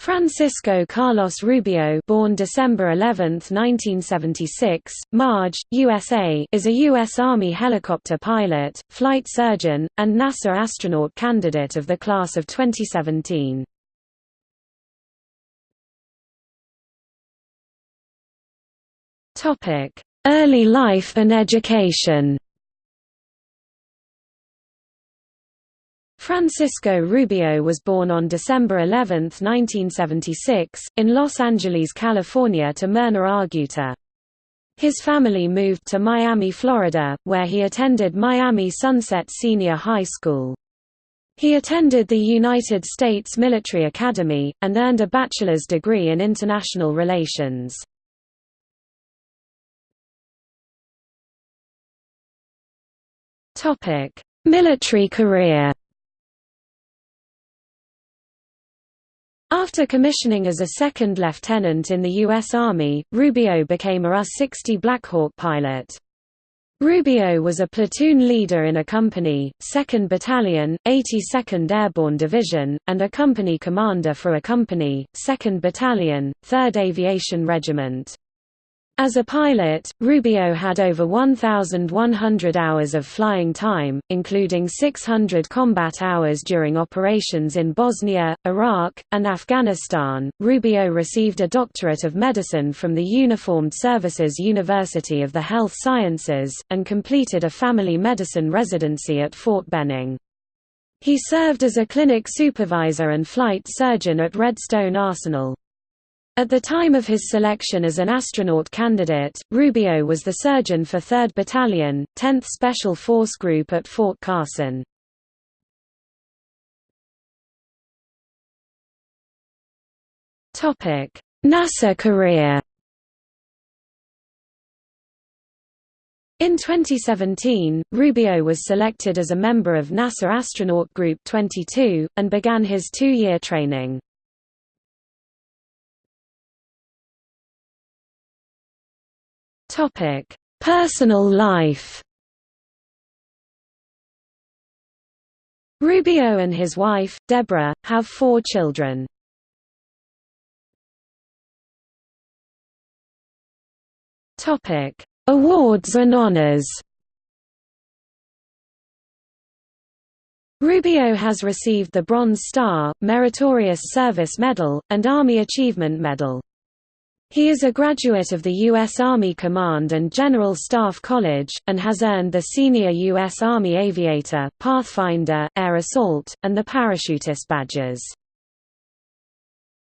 Francisco Carlos Rubio born December 11, 1976, Marge, USA is a U.S. Army helicopter pilot, flight surgeon, and NASA astronaut candidate of the class of 2017. Early life and education Francisco Rubio was born on December 11, 1976, in Los Angeles, California to Myrna Argueta. His family moved to Miami, Florida, where he attended Miami Sunset Senior High School. He attended the United States Military Academy, and earned a bachelor's degree in international relations. Military career After commissioning as a second lieutenant in the U.S. Army, Rubio became a UH-60 Blackhawk pilot. Rubio was a platoon leader in a company, 2nd Battalion, 82nd Airborne Division, and a company commander for a company, 2nd Battalion, 3rd Aviation Regiment. As a pilot, Rubio had over 1,100 hours of flying time, including 600 combat hours during operations in Bosnia, Iraq, and Afghanistan. Rubio received a doctorate of medicine from the Uniformed Services University of the Health Sciences, and completed a family medicine residency at Fort Benning. He served as a clinic supervisor and flight surgeon at Redstone Arsenal. At the time of his selection as an astronaut candidate, Rubio was the surgeon for 3rd Battalion, 10th Special Force Group at Fort Carson. NASA career In 2017, Rubio was selected as a member of NASA Astronaut Group 22, and began his two-year training. Topic: Personal life. Rubio and his wife, Deborah, have four children. Topic: Awards and honors. Rubio has received the Bronze Star, Meritorious Service Medal, and Army Achievement Medal. He is a graduate of the U.S. Army Command and General Staff College, and has earned the Senior U.S. Army Aviator, Pathfinder, Air Assault, and the Parachutist badges.